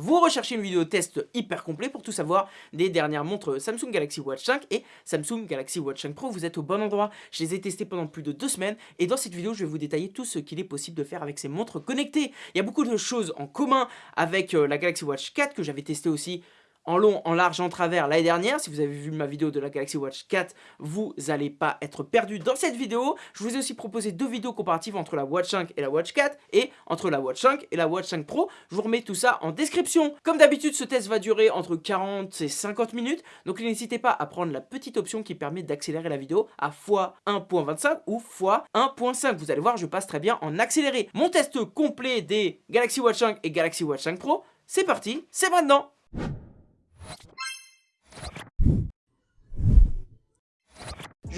Vous recherchez une vidéo test hyper complet pour tout savoir des dernières montres Samsung Galaxy Watch 5 et Samsung Galaxy Watch 5 Pro. Vous êtes au bon endroit, je les ai testés pendant plus de deux semaines et dans cette vidéo je vais vous détailler tout ce qu'il est possible de faire avec ces montres connectées. Il y a beaucoup de choses en commun avec euh, la Galaxy Watch 4 que j'avais testé aussi en long, en large, en travers l'année dernière. Si vous avez vu ma vidéo de la Galaxy Watch 4, vous n'allez pas être perdu dans cette vidéo. Je vous ai aussi proposé deux vidéos comparatives entre la Watch 5 et la Watch 4 et entre la Watch 5 et la Watch 5 Pro. Je vous remets tout ça en description. Comme d'habitude, ce test va durer entre 40 et 50 minutes. Donc n'hésitez pas à prendre la petite option qui permet d'accélérer la vidéo à x1.25 ou x1.5. Vous allez voir, je passe très bien en accéléré. Mon test complet des Galaxy Watch 5 et Galaxy Watch 5 Pro, c'est parti, c'est maintenant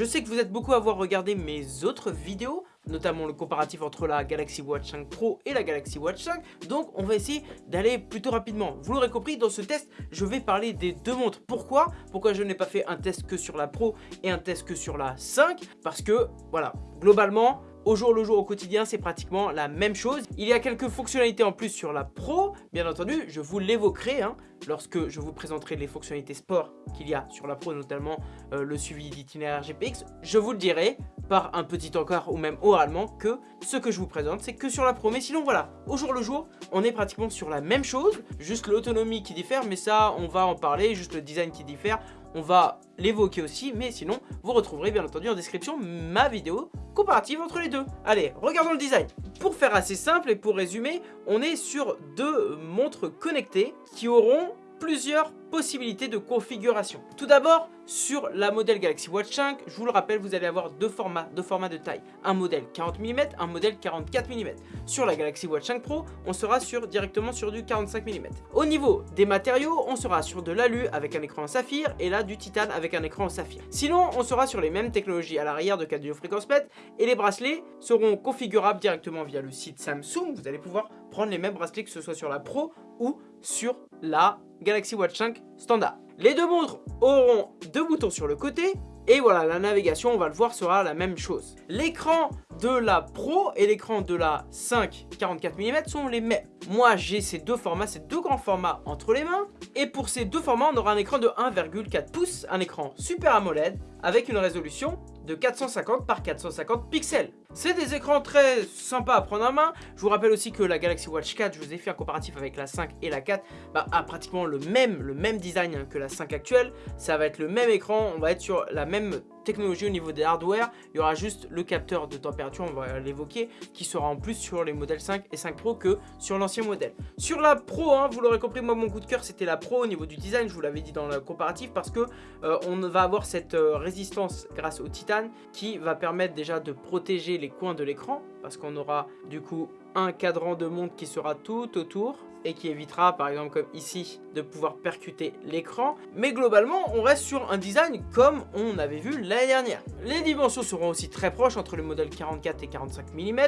je sais que vous êtes beaucoup à avoir regardé mes autres vidéos, notamment le comparatif entre la Galaxy Watch 5 Pro et la Galaxy Watch 5, donc on va essayer d'aller plutôt rapidement. Vous l'aurez compris, dans ce test, je vais parler des deux montres. Pourquoi? Pourquoi je n'ai pas fait un test que sur la Pro et un test que sur la 5 Parce que, voilà, globalement, au jour le jour, au quotidien, c'est pratiquement la même chose. Il y a quelques fonctionnalités en plus sur la Pro, bien entendu, je vous l'évoquerai hein, lorsque je vous présenterai les fonctionnalités sport qu'il y a sur la Pro, notamment euh, le suivi d'itinéraire GPX. Je vous le dirai par un petit encart ou même oralement que ce que je vous présente, c'est que sur la Pro. Mais sinon, voilà, au jour le jour, on est pratiquement sur la même chose, juste l'autonomie qui diffère, mais ça, on va en parler, juste le design qui diffère on va l'évoquer aussi, mais sinon, vous retrouverez bien entendu en description ma vidéo comparative entre les deux. Allez, regardons le design. Pour faire assez simple et pour résumer, on est sur deux montres connectées qui auront plusieurs possibilités de configuration. Tout d'abord, sur la modèle Galaxy Watch 5, je vous le rappelle, vous allez avoir deux formats, deux formats de taille. Un modèle 40 mm, un modèle 44 mm. Sur la Galaxy Watch 5 Pro, on sera sur, directement sur du 45 mm. Au niveau des matériaux, on sera sur de l'alu avec un écran en saphir et là du titane avec un écran en saphir. Sinon, on sera sur les mêmes technologies à l'arrière de cardio fréquence MET et les bracelets seront configurables directement via le site Samsung. Vous allez pouvoir prendre les mêmes bracelets que ce soit sur la Pro ou sur la Galaxy Watch 5 standard. Les deux montres auront deux boutons sur le côté et voilà, la navigation, on va le voir, sera la même chose. L'écran de la Pro et l'écran de la 5 44 mm sont les mêmes. Moi, j'ai ces deux formats, ces deux grands formats entre les mains. Et pour ces deux formats, on aura un écran de 1,4 pouces, un écran Super AMOLED avec une résolution de 450 par 450 pixels. C'est des écrans très sympas à prendre en main. Je vous rappelle aussi que la Galaxy Watch 4, je vous ai fait un comparatif avec la 5 et la 4, bah, a pratiquement le même, le même design que la 5 actuelle. Ça va être le même écran, on va être sur la même technologie au niveau des hardware. Il y aura juste le capteur de température, on va l'évoquer, qui sera en plus sur les modèles 5 et 5 Pro que sur l'ancien modèle. Sur la Pro, hein, vous l'aurez compris, moi mon coup de cœur c'était la Pro au niveau du design, je vous l'avais dit dans le comparatif, parce que euh, on va avoir cette euh, résistance grâce au titane qui va permettre déjà de protéger les coins de l'écran, parce qu'on aura du coup un cadran de montre qui sera tout autour et qui évitera par exemple comme ici de pouvoir percuter l'écran. Mais globalement on reste sur un design comme on avait vu l'année dernière. Les dimensions seront aussi très proches entre le modèle 44 et 45 mm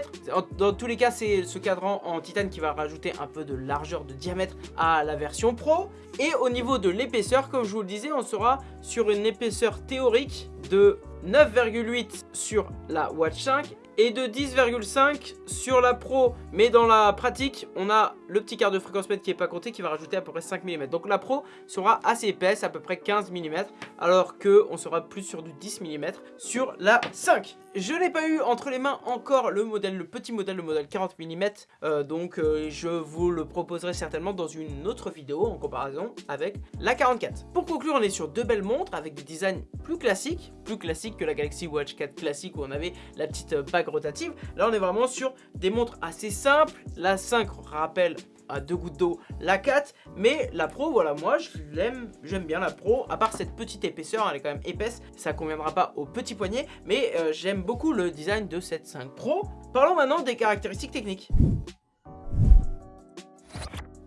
dans tous les cas c'est ce cadran en titane qui va rajouter un peu de largeur de diamètre à la version pro. Et au niveau de l'épaisseur comme je vous le disais on sera sur une épaisseur théorique de 9,8 sur la Watch 5 et de 10,5 sur la Pro. Mais dans la pratique, on a le petit quart de fréquence mètre qui n'est pas compté qui va rajouter à peu près 5 mm. Donc la Pro sera assez épaisse, à peu près 15 mm, alors qu'on sera plus sur du 10 mm sur la 5. Je n'ai pas eu entre les mains encore le modèle, le petit modèle, le modèle 40 mm, euh, donc euh, je vous le proposerai certainement dans une autre vidéo en comparaison avec la 44. Pour conclure, on est sur deux belles montres avec des designs plus classiques, plus classiques que la Galaxy Watch 4 classique où on avait la petite euh, bague rotative. Là, on est vraiment sur des montres assez simples. La 5 rappelle à deux gouttes d'eau la 4 mais la Pro voilà moi je l'aime j'aime bien la Pro. À part cette petite épaisseur elle est quand même épaisse ça conviendra pas au petit poignet mais euh, j'aime beaucoup le design de cette 5 Pro. Parlons maintenant des caractéristiques techniques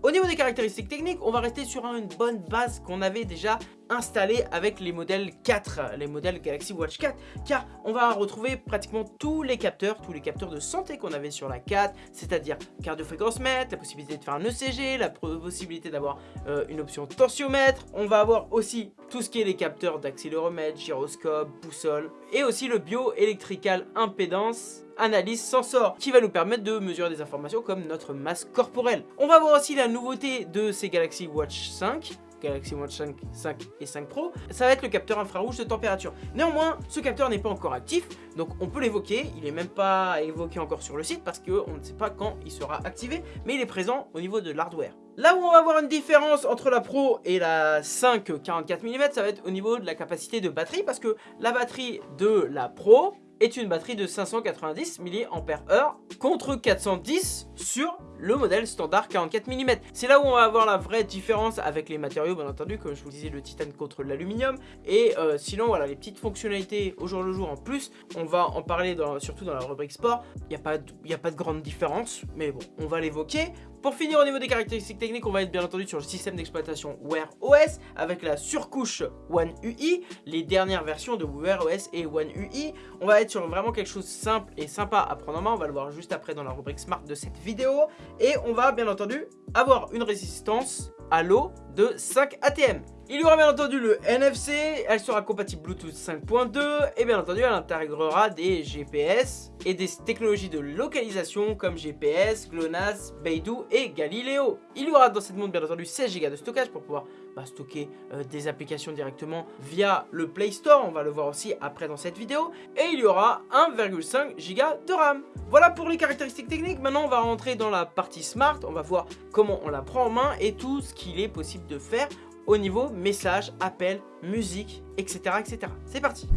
au niveau des caractéristiques techniques, on va rester sur une bonne base qu'on avait déjà installée avec les modèles 4, les modèles Galaxy Watch 4, car on va retrouver pratiquement tous les capteurs, tous les capteurs de santé qu'on avait sur la 4, c'est-à-dire cardio-fréquence mètre, la possibilité de faire un ECG, la possibilité d'avoir euh, une option tensiomètre, on va avoir aussi tout ce qui est les capteurs d'accéléromètre, gyroscope, boussole, et aussi le bioélectrical impédance analyse sensor qui va nous permettre de mesurer des informations comme notre masse corporelle. On va voir aussi la nouveauté de ces Galaxy Watch 5 Galaxy Watch 5, 5 et 5 Pro, ça va être le capteur infrarouge de température. Néanmoins, ce capteur n'est pas encore actif, donc on peut l'évoquer, il n'est même pas évoqué encore sur le site parce qu'on ne sait pas quand il sera activé, mais il est présent au niveau de l'hardware. Là où on va voir une différence entre la Pro et la 5 44 mm, ça va être au niveau de la capacité de batterie parce que la batterie de la Pro est une batterie de 590 mAh contre 410 sur le modèle standard 44 mm. C'est là où on va avoir la vraie différence avec les matériaux, bien entendu, comme je vous disais, le titane contre l'aluminium. Et euh, sinon, voilà, les petites fonctionnalités au jour le jour en plus, on va en parler surtout dans la rubrique sport. Il n'y a, pas de, a pas de grande différence, mais bon, on va l'évoquer. Pour finir au niveau des caractéristiques techniques, on va être bien entendu sur le système d'exploitation Wear OS avec la surcouche One UI, les dernières versions de Wear OS et One UI. On va être sur vraiment quelque chose de simple et sympa à prendre en main, on va le voir juste après dans la rubrique Smart de cette vidéo. Et on va bien entendu avoir une résistance à l'eau de 5 ATM. Il y aura bien entendu le NFC, elle sera compatible Bluetooth 5.2 et bien entendu elle intégrera des GPS et des technologies de localisation comme GPS, GLONASS, Beidou et Galileo. Il y aura dans cette montre bien entendu 16 Go de stockage pour pouvoir bah, stocker euh, des applications directement via le Play Store, on va le voir aussi après dans cette vidéo. Et il y aura 1,5 Go de RAM. Voilà pour les caractéristiques techniques, maintenant on va rentrer dans la partie Smart, on va voir comment on la prend en main et tout ce qu'il est possible de faire au niveau message, appel, musique, etc. etc. C'est parti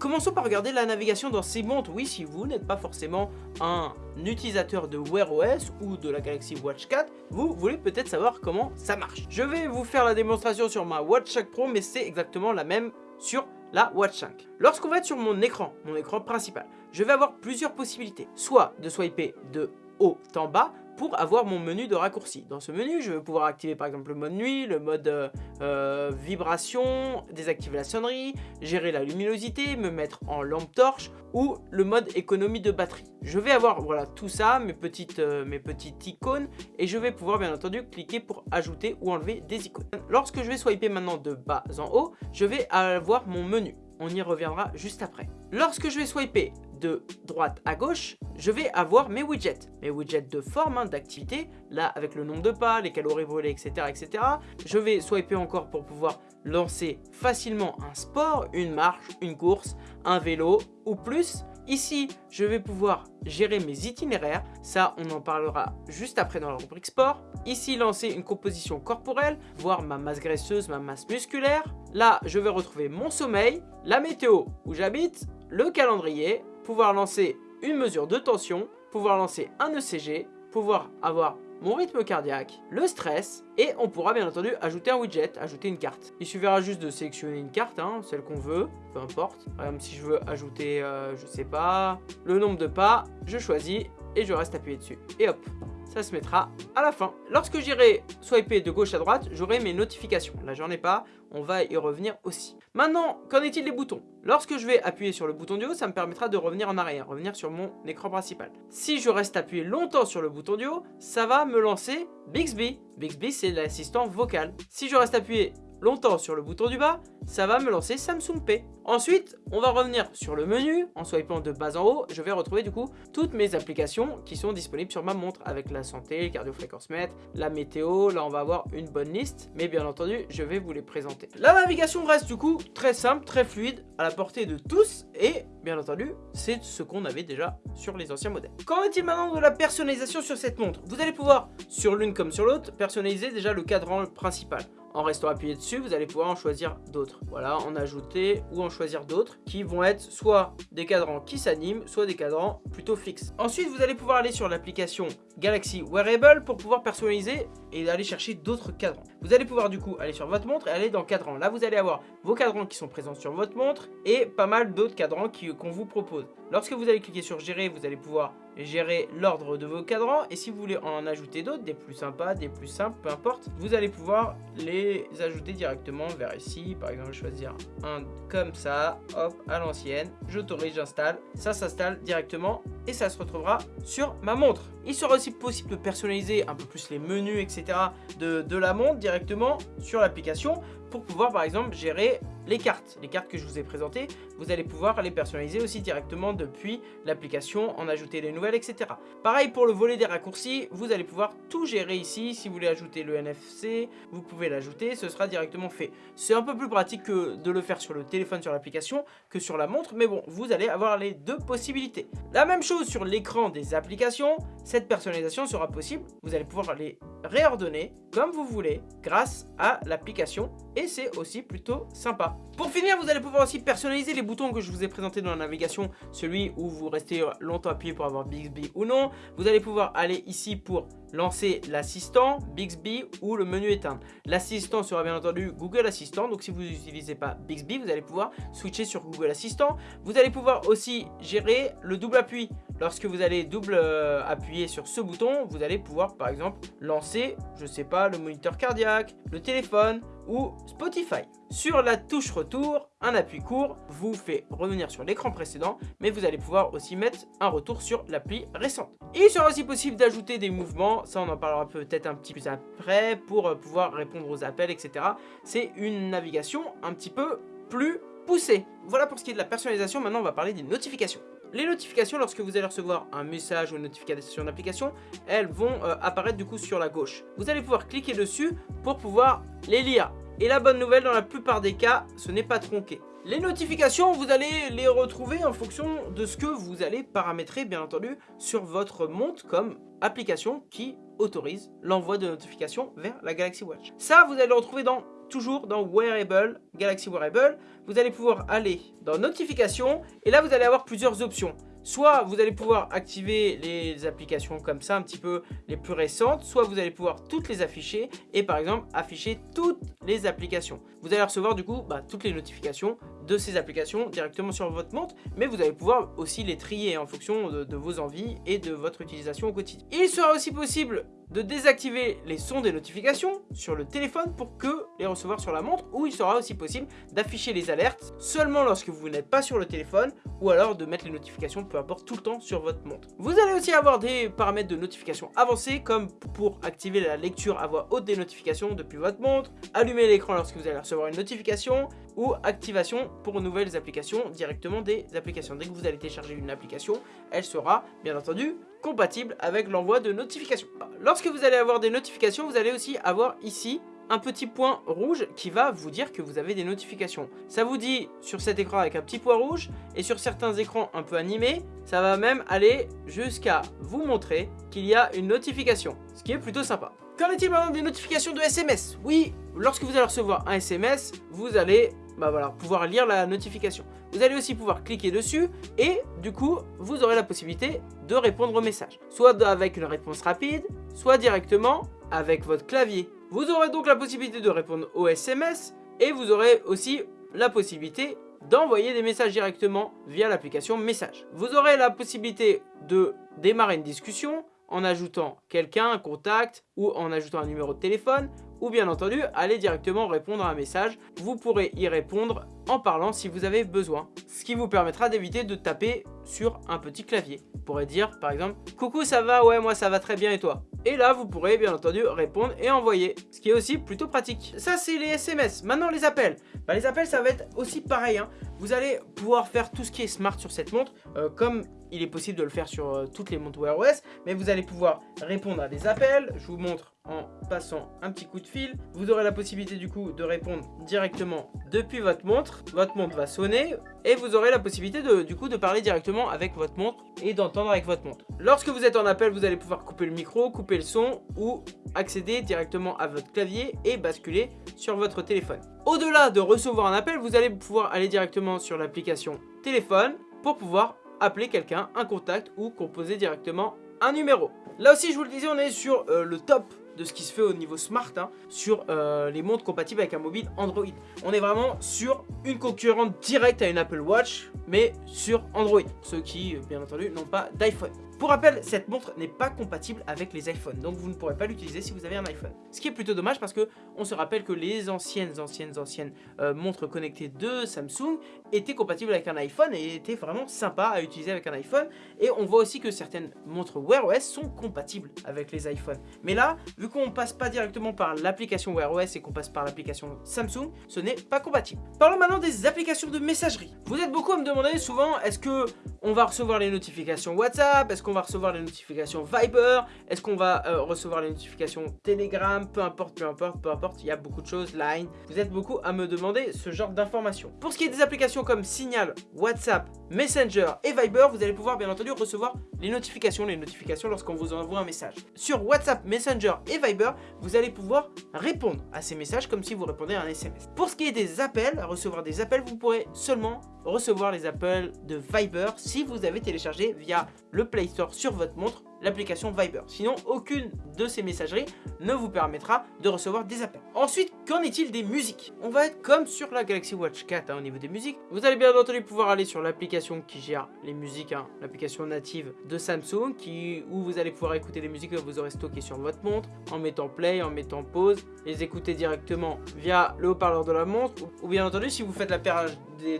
Commençons par regarder la navigation dans ces montres. Oui, si vous n'êtes pas forcément un utilisateur de Wear OS ou de la Galaxy Watch 4, vous voulez peut-être savoir comment ça marche. Je vais vous faire la démonstration sur ma Watch 5 Pro, mais c'est exactement la même sur la Watch 5. Lorsqu'on va être sur mon écran, mon écran principal, je vais avoir plusieurs possibilités. Soit de swiper de haut en bas, pour avoir mon menu de raccourci. Dans ce menu, je vais pouvoir activer par exemple le mode nuit, le mode euh, euh, vibration, désactiver la sonnerie, gérer la luminosité, me mettre en lampe torche ou le mode économie de batterie. Je vais avoir voilà tout ça, mes petites, euh, mes petites icônes et je vais pouvoir bien entendu cliquer pour ajouter ou enlever des icônes. Lorsque je vais swiper maintenant de bas en haut, je vais avoir mon menu. On y reviendra juste après. Lorsque je vais swiper de droite à gauche, je vais avoir mes widgets. Mes widgets de forme, hein, d'activité, là avec le nombre de pas, les calories volées, etc., etc. Je vais swiper encore pour pouvoir lancer facilement un sport, une marche, une course, un vélo ou plus. Ici, je vais pouvoir gérer mes itinéraires. Ça, on en parlera juste après dans la rubrique sport. Ici, lancer une composition corporelle, voir ma masse graisseuse, ma masse musculaire. Là, je vais retrouver mon sommeil, la météo où j'habite, le calendrier, pouvoir lancer une mesure de tension, pouvoir lancer un ECG, pouvoir avoir mon rythme cardiaque, le stress, et on pourra bien entendu ajouter un widget, ajouter une carte. Il suffira juste de sélectionner une carte, hein, celle qu'on veut, peu importe. Par exemple, si je veux ajouter, euh, je sais pas, le nombre de pas, je choisis et je reste appuyé dessus. Et hop, ça se mettra à la fin. Lorsque j'irai swiper de gauche à droite, j'aurai mes notifications. Là, j'en ai pas, on va y revenir aussi. Maintenant, qu'en est-il des boutons? Lorsque je vais appuyer sur le bouton du haut, ça me permettra de revenir en arrière, revenir sur mon écran principal. Si je reste appuyé longtemps sur le bouton du haut, ça va me lancer Bixby. Bixby, c'est l'assistant vocal. Si je reste appuyé longtemps sur le bouton du bas, ça va me lancer Samsung Pay. Ensuite, on va revenir sur le menu. En swipant de bas en haut, je vais retrouver du coup toutes mes applications qui sont disponibles sur ma montre avec la santé, le cardio mètre, la météo. Là, on va avoir une bonne liste, mais bien entendu, je vais vous les présenter. La navigation reste du coup très simple, très fluide, à la portée de tous et bien entendu, c'est ce qu'on avait déjà sur les anciens modèles. Qu'en est-il maintenant de la personnalisation sur cette montre? Vous allez pouvoir, sur l'une comme sur l'autre, personnaliser déjà le cadran principal. En restant appuyé dessus, vous allez pouvoir en choisir d'autres. Voilà, en ajouter ou en choisir d'autres qui vont être soit des cadrans qui s'animent, soit des cadrans plutôt fixes. Ensuite, vous allez pouvoir aller sur l'application Galaxy Wearable pour pouvoir personnaliser et aller chercher d'autres cadrans. Vous allez pouvoir du coup aller sur votre montre et aller dans cadran. Là, vous allez avoir vos cadrans qui sont présents sur votre montre et pas mal d'autres cadrans qu'on vous propose. Lorsque vous allez cliquer sur gérer, vous allez pouvoir gérer l'ordre de vos cadrans et si vous voulez en ajouter d'autres, des plus sympas, des plus simples, peu importe, vous allez pouvoir les ajouter directement vers ici. Par exemple, choisir un comme ça, hop, à l'ancienne, j'autorise, j'installe, ça s'installe directement et ça se retrouvera sur ma montre. Il sera aussi possible de personnaliser un peu plus les menus, etc. de, de la montre directement sur l'application pour pouvoir par exemple gérer les cartes. Les cartes que je vous ai présentées, vous allez pouvoir les personnaliser aussi directement depuis l'application, en ajouter des nouvelles, etc. Pareil pour le volet des raccourcis, vous allez pouvoir tout gérer ici. Si vous voulez ajouter le NFC, vous pouvez l'ajouter, ce sera directement fait. C'est un peu plus pratique que de le faire sur le téléphone, sur l'application, que sur la montre, mais bon, vous allez avoir les deux possibilités. La même chose sur l'écran des applications, cette personnalisation sera possible. Vous allez pouvoir les réordonner comme vous voulez grâce à l'application et c'est aussi plutôt sympa. Pour finir, vous allez pouvoir aussi personnaliser les boutons que je vous ai présentés dans la navigation, celui où vous restez longtemps appuyé pour avoir Bixby ou non. Vous allez pouvoir aller ici pour lancer l'assistant, Bixby ou le menu éteindre. L'assistant sera bien entendu Google Assistant, donc si vous n'utilisez pas Bixby, vous allez pouvoir switcher sur Google Assistant. Vous allez pouvoir aussi gérer le double appui. Lorsque vous allez double euh, appuyer sur ce bouton, vous allez pouvoir par exemple lancer, je sais pas, le moniteur cardiaque, le téléphone ou Spotify. Sur la touche retour, un appui court vous fait revenir sur l'écran précédent, mais vous allez pouvoir aussi mettre un retour sur l'appli récente. Il sera aussi possible d'ajouter des mouvements, ça on en parlera peut-être un petit peu après, pour euh, pouvoir répondre aux appels, etc. C'est une navigation un petit peu plus poussée. Voilà pour ce qui est de la personnalisation, maintenant on va parler des notifications. Les notifications, lorsque vous allez recevoir un message ou une notification d'application, elles vont euh, apparaître du coup sur la gauche. Vous allez pouvoir cliquer dessus pour pouvoir les lire. Et la bonne nouvelle, dans la plupart des cas, ce n'est pas tronqué. Les notifications, vous allez les retrouver en fonction de ce que vous allez paramétrer, bien entendu, sur votre montre comme application qui autorise l'envoi de notifications vers la Galaxy Watch. Ça, vous allez le retrouver dans toujours dans Wearable, Galaxy Wearable, vous allez pouvoir aller dans Notifications et là vous allez avoir plusieurs options. Soit vous allez pouvoir activer les applications comme ça, un petit peu les plus récentes, soit vous allez pouvoir toutes les afficher et par exemple afficher toutes les applications. Vous allez recevoir du coup bah, toutes les notifications de ces applications directement sur votre montre, mais vous allez pouvoir aussi les trier en fonction de, de vos envies et de votre utilisation au quotidien. Il sera aussi possible de désactiver les sons des notifications sur le téléphone pour que les recevoir sur la montre ou il sera aussi possible d'afficher les alertes seulement lorsque vous n'êtes pas sur le téléphone ou alors de mettre les notifications peu importe tout le temps sur votre montre. Vous allez aussi avoir des paramètres de notification avancés comme pour activer la lecture à voix haute des notifications depuis votre montre, allumer l'écran lorsque vous allez recevoir une notification ou activation pour nouvelles applications directement des applications. Dès que vous allez télécharger une application, elle sera bien entendu compatible avec l'envoi de notifications. Lorsque vous allez avoir des notifications, vous allez aussi avoir ici un petit point rouge qui va vous dire que vous avez des notifications. Ça vous dit sur cet écran avec un petit point rouge et sur certains écrans un peu animés, ça va même aller jusqu'à vous montrer qu'il y a une notification, ce qui est plutôt sympa. Qu'en est-il maintenant des notifications de SMS Oui, lorsque vous allez recevoir un SMS, vous allez bah voilà, pouvoir lire la notification. Vous allez aussi pouvoir cliquer dessus et du coup, vous aurez la possibilité de répondre au message. Soit avec une réponse rapide, soit directement avec votre clavier. Vous aurez donc la possibilité de répondre aux SMS et vous aurez aussi la possibilité d'envoyer des messages directement via l'application Message. Vous aurez la possibilité de démarrer une discussion en ajoutant quelqu'un, un contact ou en ajoutant un numéro de téléphone ou bien entendu aller directement répondre à un message. Vous pourrez y répondre en parlant si vous avez besoin, ce qui vous permettra d'éviter de taper sur un petit clavier. Vous pourrez dire par exemple « Coucou ça va? Ouais moi ça va très bien et toi ?» Et là vous pourrez bien entendu répondre et envoyer, ce qui est aussi plutôt pratique. Ça c'est les SMS, maintenant les appels. Bah, les appels ça va être aussi pareil, hein. vous allez pouvoir faire tout ce qui est smart sur cette montre, euh, comme il est possible de le faire sur euh, toutes les montres Wear OS, mais vous allez pouvoir répondre à des appels, je vous montre en passant un petit coup de fil. Vous aurez la possibilité du coup de répondre directement depuis votre montre. Votre montre va sonner et vous aurez la possibilité de, du coup de parler directement avec votre montre et d'entendre avec votre montre. Lorsque vous êtes en appel, vous allez pouvoir couper le micro, couper le son ou accéder directement à votre clavier et basculer sur votre téléphone. Au-delà de recevoir un appel, vous allez pouvoir aller directement sur l'application téléphone pour pouvoir appeler quelqu'un, un contact ou composer directement un numéro. Là aussi, je vous le disais, on est sur euh, le top de ce qui se fait au niveau smart hein, sur euh, les montres compatibles avec un mobile Android. On est vraiment sur une concurrente directe à une Apple Watch, mais sur Android. Ceux qui, bien entendu, n'ont pas d'iPhone. Pour rappel, cette montre n'est pas compatible avec les iPhones, donc vous ne pourrez pas l'utiliser si vous avez un iPhone. Ce qui est plutôt dommage parce que on se rappelle que les anciennes, anciennes, anciennes euh, montres connectées de Samsung étaient compatibles avec un iPhone et étaient vraiment sympas à utiliser avec un iPhone. Et on voit aussi que certaines montres Wear OS sont compatibles avec les iPhones. Mais là, vu qu'on passe pas directement par l'application Wear OS et qu'on passe par l'application Samsung, ce n'est pas compatible. Parlons maintenant des applications de messagerie. Vous êtes beaucoup à me demander souvent, est-ce que on va recevoir les notifications WhatsApp? Est-ce va recevoir les notifications Viber Est-ce qu'on va euh, recevoir les notifications Telegram Peu importe, peu importe, peu importe, il y a beaucoup de choses, Line. Vous êtes beaucoup à me demander ce genre d'informations. Pour ce qui est des applications comme Signal, WhatsApp, Messenger et Viber, vous allez pouvoir bien entendu recevoir les notifications, les notifications lorsqu'on vous envoie un message. Sur WhatsApp, Messenger et Viber, vous allez pouvoir répondre à ces messages comme si vous répondez à un SMS. Pour ce qui est des appels, recevoir des appels, vous pourrez seulement recevoir les appels de Viber si vous avez téléchargé via le Play Store sur votre montre l'application Viber. Sinon, aucune de ces messageries ne vous permettra de recevoir des appels. Ensuite, qu'en est-il des musiques? On va être comme sur la Galaxy Watch 4 hein, au niveau des musiques. Vous allez bien entendu pouvoir aller sur l'application qui gère les musiques, hein, l'application native de Samsung, qui, où vous allez pouvoir écouter les musiques que vous aurez stockées sur votre montre, en mettant play, en mettant pause, les écouter directement via le haut-parleur de la montre, ou, bien entendu, si vous faites la paire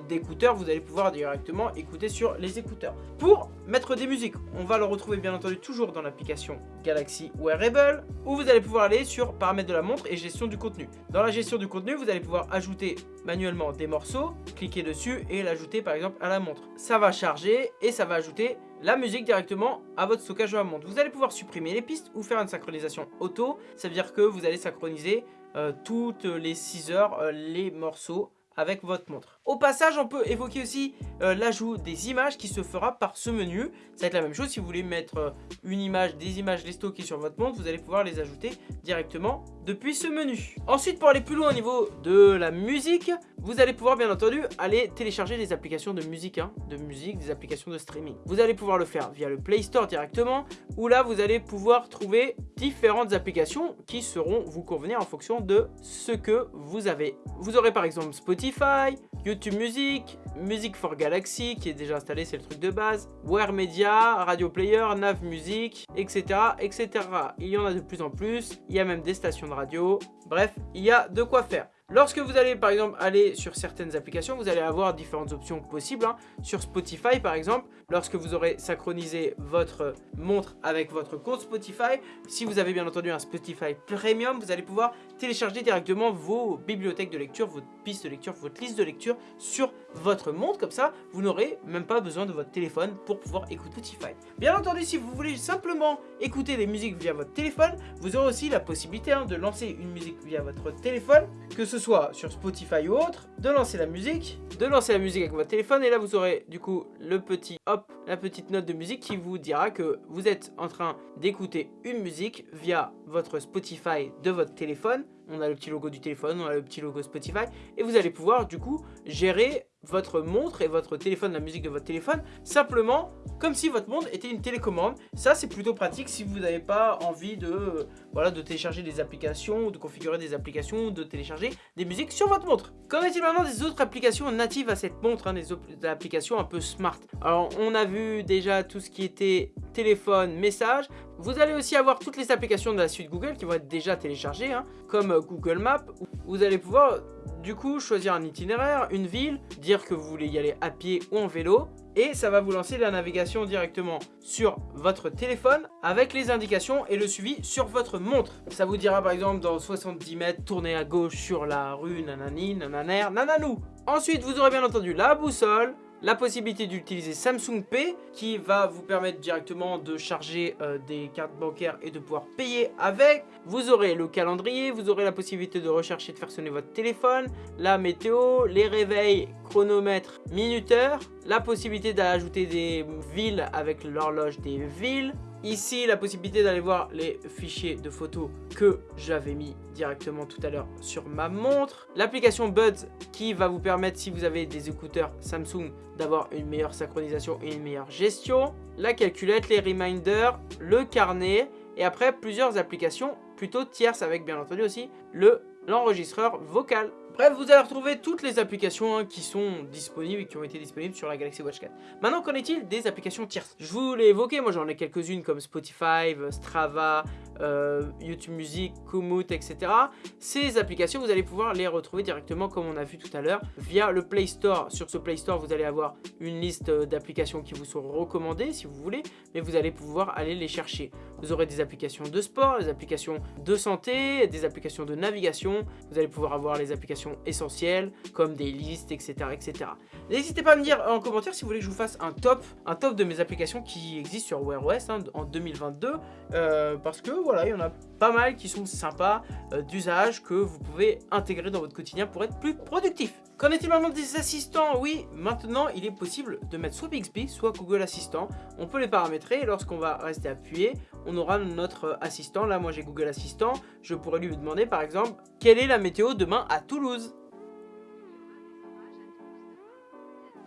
d'écouteurs, vous allez pouvoir directement écouter sur les écouteurs. Pour mettre des musiques, on va le retrouver bien entendu toujours dans l'application Galaxy Wearable, où vous allez pouvoir aller sur paramètres de la montre et gestion du contenu. Dans la gestion du contenu, vous allez pouvoir ajouter manuellement des morceaux, cliquer dessus et l'ajouter par exemple à la montre. Ça va charger et ça va ajouter la musique directement à votre stockage de la montre. Vous allez pouvoir supprimer les pistes ou faire une synchronisation auto. Ça veut dire que vous allez synchroniser euh, toutes les 6 heures euh, les morceaux avec votre montre. Au passage, on peut évoquer aussi euh, l'ajout des images qui se fera par ce menu. Ça va être la même chose si vous voulez mettre euh, une image, des images les stocker sur votre montre, vous allez pouvoir les ajouter directement depuis ce menu. Ensuite, pour aller plus loin au niveau de la musique, vous allez pouvoir bien entendu aller télécharger des applications de musique, hein, de musique, des applications de streaming. Vous allez pouvoir le faire via le Play Store directement, où là vous allez pouvoir trouver différentes applications qui seront vous convenir en fonction de ce que vous avez. Vous aurez par exemple Spotify, YouTube Music, Music for Galaxy qui est déjà installé, c'est le truc de base, Wear Media, Radio Player, Nav Music, etc., etc. Il y en a de plus en plus, il y a même des stations de radio, bref, il y a de quoi faire. Lorsque vous allez par exemple aller sur certaines applications, vous allez avoir différentes options possibles. Hein. Sur Spotify par exemple, lorsque vous aurez synchronisé votre montre avec votre compte Spotify, si vous avez bien entendu un Spotify Premium, vous allez pouvoir télécharger directement vos bibliothèques de lecture, votre piste de lecture, votre liste de lecture sur votre montre. Comme ça, vous n'aurez même pas besoin de votre téléphone pour pouvoir écouter Spotify. Bien entendu, si vous voulez simplement écouter des musiques via votre téléphone, vous aurez aussi la possibilité hein, de lancer une musique via votre téléphone, que ce soit sur Spotify ou autre, de lancer la musique, de lancer la musique avec votre téléphone et là vous aurez du coup le petit hop, la petite note de musique qui vous dira que vous êtes en train d'écouter une musique via votre Spotify de votre téléphone. On a le petit logo du téléphone, on a le petit logo Spotify et vous allez pouvoir du coup gérer votre montre et votre téléphone, la musique de votre téléphone, simplement comme si votre montre était une télécommande. Ça, c'est plutôt pratique si vous n'avez pas envie de, euh, télécharger des applications, de configurer des applications, de télécharger des musiques sur votre montre. Qu'en est-il maintenant des autres applications natives à cette montre, hein, des, applications un peu smart? Alors, on a vu déjà tout ce qui était téléphone, message. Vous allez aussi avoir toutes les applications de la suite Google qui vont être déjà téléchargées, hein, comme Google Maps. Vous allez pouvoir du coup, choisir un itinéraire, une ville, dire que vous voulez y aller à pied ou en vélo, et ça va vous lancer la navigation directement sur votre téléphone avec les indications et le suivi sur votre montre. Ça vous dira par exemple dans 70 mètres, tournez à gauche sur la rue, nanani, nananer, nananou. Ensuite, vous aurez bien entendu la boussole, la possibilité d'utiliser Samsung Pay qui va vous permettre directement de charger euh, des cartes bancaires et de pouvoir payer avec. Vous aurez le calendrier, vous aurez la possibilité de rechercher, de faire sonner votre téléphone, la météo, les réveils, chronomètre, minuteur, la possibilité d'ajouter des villes avec l'horloge des villes, Ici, la possibilité d'aller voir les fichiers de photos que j'avais mis directement tout à l'heure sur ma montre. L'application Buds qui va vous permettre, si vous avez des écouteurs Samsung, d'avoir une meilleure synchronisation et une meilleure gestion. La calculette, les reminders, le carnet et après plusieurs applications plutôt tierces avec bien entendu aussi le l'enregistreur vocal. Bref, vous allez retrouver toutes les applications qui sont disponibles et qui ont été disponibles sur la Galaxy Watch 4. Maintenant, qu'en est-il des applications tierces? Je vous l'ai évoqué, moi j'en ai quelques-unes comme Spotify, Strava, euh, YouTube Music, Komoot, etc. Ces applications, vous allez pouvoir les retrouver directement comme on a vu tout à l'heure via le Play Store. Sur ce Play Store, vous allez avoir une liste d'applications qui vous sont recommandées si vous voulez, mais vous allez pouvoir aller les chercher. Vous aurez des applications de sport, des applications de santé, des applications de navigation. Vous allez pouvoir avoir les applications essentielles comme des listes, etc. etc. N'hésitez pas à me dire en commentaire si vous voulez que je vous fasse un top, un top de mes applications qui existent sur Wear OS hein, en 2022 euh, parce que il y en a pas mal qui sont sympas euh, d'usage que vous pouvez intégrer dans votre quotidien pour être plus productif. Qu'en est-il maintenant des assistants? Oui, maintenant il est possible de mettre soit Bixby, soit Google Assistant. On peut les paramétrer lorsqu'on va rester appuyé, on aura notre assistant. Là, moi j'ai Google Assistant. Je pourrais lui demander par exemple, quelle est la météo demain à Toulouse?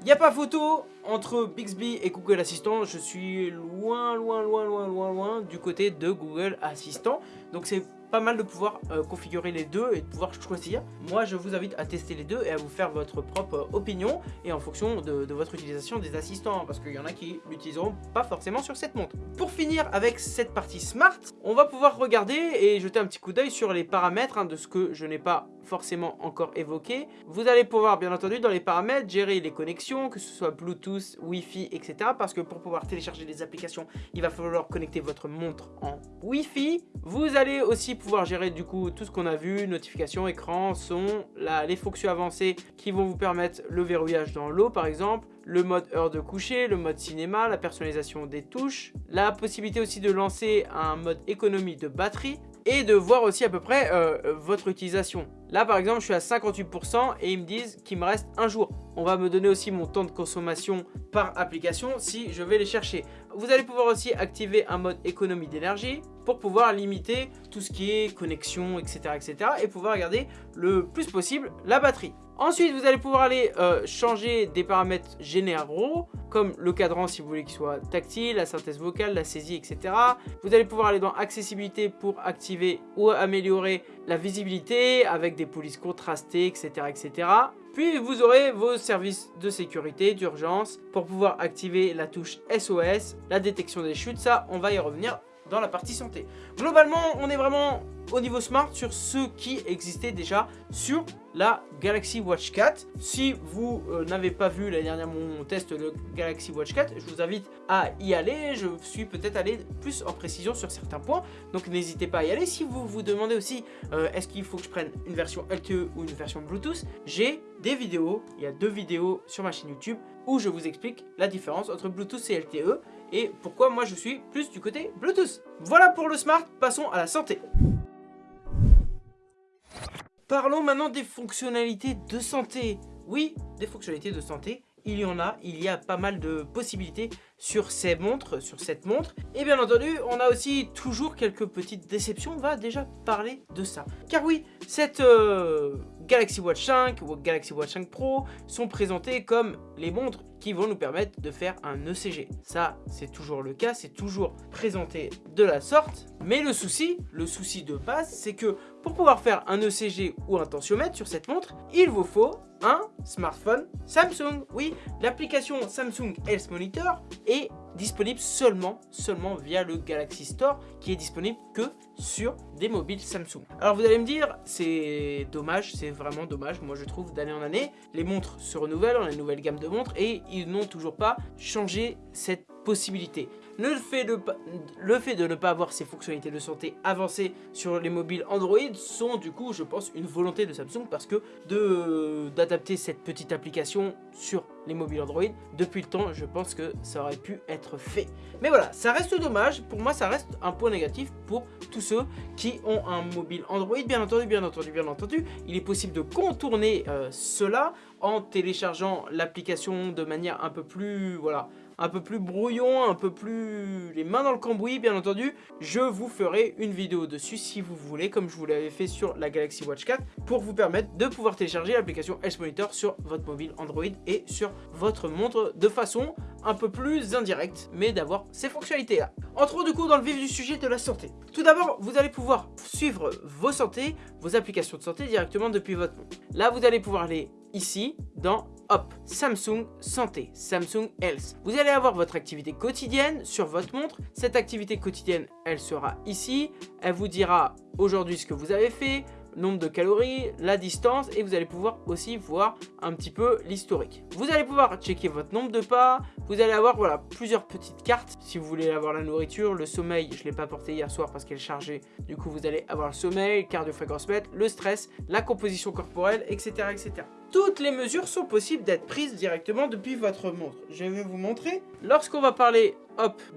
Il n'y a pas photo entre Bixby et Google Assistant. Je suis loin, loin, loin, loin, loin, loin du côté de Google Assistant. Donc c'est pas mal de pouvoir euh, configurer les deux et de pouvoir choisir. Moi, je vous invite à tester les deux et à vous faire votre propre opinion et en fonction de, votre utilisation des assistants parce qu'il y en a qui l'utiliseront pas forcément sur cette montre. Pour finir avec cette partie smart, on va pouvoir regarder et jeter un petit coup d'œil sur les paramètres hein, de ce que je n'ai pas forcément encore évoqué. Vous allez pouvoir bien entendu dans les paramètres gérer les connexions, que ce soit Bluetooth, Wi-Fi, etc. Parce que pour pouvoir télécharger des applications, il va falloir connecter votre montre en Wi-Fi. Vous allez aussi pouvoir gérer du coup tout ce qu'on a vu, notifications, écran, son, les fonctions avancées qui vont vous permettre le verrouillage dans l'eau par exemple, le mode heure de coucher, le mode cinéma, la personnalisation des touches, la possibilité aussi de lancer un mode économie de batterie et de voir aussi à peu près euh, votre utilisation. Là par exemple je suis à 58% et ils me disent qu'il me reste un jour. On va me donner aussi mon temps de consommation par application si je vais les chercher. Vous allez pouvoir aussi activer un mode économie d'énergie pour pouvoir limiter tout ce qui est connexion etc etc et pouvoir garder le plus possible la batterie. Ensuite, vous allez pouvoir aller euh, changer des paramètres généraux, comme le cadran si vous voulez qu'il soit tactile, la synthèse vocale, la saisie, etc. Vous allez pouvoir aller dans accessibilité pour activer ou améliorer la visibilité avec des polices contrastées, etc. etc. Puis vous aurez vos services de sécurité, d'urgence, pour pouvoir activer la touche SOS, la détection des chutes, ça on va y revenir dans la partie santé. Globalement, on est vraiment au niveau smart sur ce qui existait déjà sur la Galaxy Watch 4. Si vous euh, n'avez pas vu la dernière mon test de Galaxy Watch 4, je vous invite à y aller. Je suis peut-être allé plus en précision sur certains points, donc n'hésitez pas à y aller. Si vous vous demandez aussi euh, est-ce qu'il faut que je prenne une version LTE ou une version Bluetooth, j'ai des vidéos, il y a deux vidéos sur ma chaîne YouTube où je vous explique la différence entre Bluetooth et LTE et pourquoi moi je suis plus du côté Bluetooth. Voilà pour le smart, passons à la santé. Parlons maintenant des fonctionnalités de santé. Oui, des fonctionnalités de santé, il y en a, il y a pas mal de possibilités sur ces montres, sur cette montre. Et bien entendu, on a aussi toujours quelques petites déceptions, on va déjà parler de ça. Car oui, cette euh, Galaxy Watch 5 ou Galaxy Watch 5 Pro sont présentées comme les montres qui vont nous permettre de faire un ECG. Ça, c'est toujours le cas, c'est toujours présenté de la sorte. Mais le souci, le souci de base, c'est que pour pouvoir faire un ECG ou un tensiomètre sur cette montre, il vous faut un smartphone Samsung. Oui, l'application Samsung Health Monitor est disponible seulement, seulement via le Galaxy Store qui est disponible que sur des mobiles Samsung. Alors vous allez me dire, c'est dommage, c'est vraiment dommage, moi je trouve d'année en année, les montres se renouvellent, on a une nouvelle gamme de montres et ils n'ont toujours pas changé cette possibilité. Le fait, de, le fait de ne pas avoir ces fonctionnalités de santé avancées sur les mobiles Android sont du coup, je pense, une volonté de Samsung parce que d'adapter cette petite application sur les mobiles Android, depuis le temps, je pense que ça aurait pu être fait. Mais voilà, ça reste dommage, pour moi ça reste un point négatif pour tous ceux qui ont un mobile Android, bien entendu, bien entendu, bien entendu. Il est possible de contourner euh, cela en téléchargeant l'application de manière un peu plus, voilà, un peu plus brouillon, un peu plus les mains dans le cambouis, bien entendu, je vous ferai une vidéo dessus si vous voulez, comme je vous l'avais fait sur la Galaxy Watch 4, pour vous permettre de pouvoir télécharger l'application Health Monitor sur votre mobile Android et sur votre montre de façon un peu plus indirecte, mais d'avoir ces fonctionnalités-là. Entrons du coup dans le vif du sujet de la santé. Tout d'abord, vous allez pouvoir suivre vos santé, vos applications de santé directement depuis votre montre. Là, vous allez pouvoir aller ici dans Hop, Samsung Santé, Samsung Health. Vous allez avoir votre activité quotidienne sur votre montre. Cette activité quotidienne, elle sera ici. Elle vous dira aujourd'hui ce que vous avez fait, nombre de calories, la distance et vous allez pouvoir aussi voir un petit peu l'historique. Vous allez pouvoir checker votre nombre de pas, vous allez avoir voilà plusieurs petites cartes. Si vous voulez avoir la nourriture, le sommeil, je ne l'ai pas porté hier soir parce qu'elle est chargée, du coup vous allez avoir le sommeil, cardio-fréquence mètre, le stress, la composition corporelle, etc. etc. Toutes les mesures sont possibles d'être prises directement depuis votre montre. Je vais vous montrer. Lorsqu'on va parler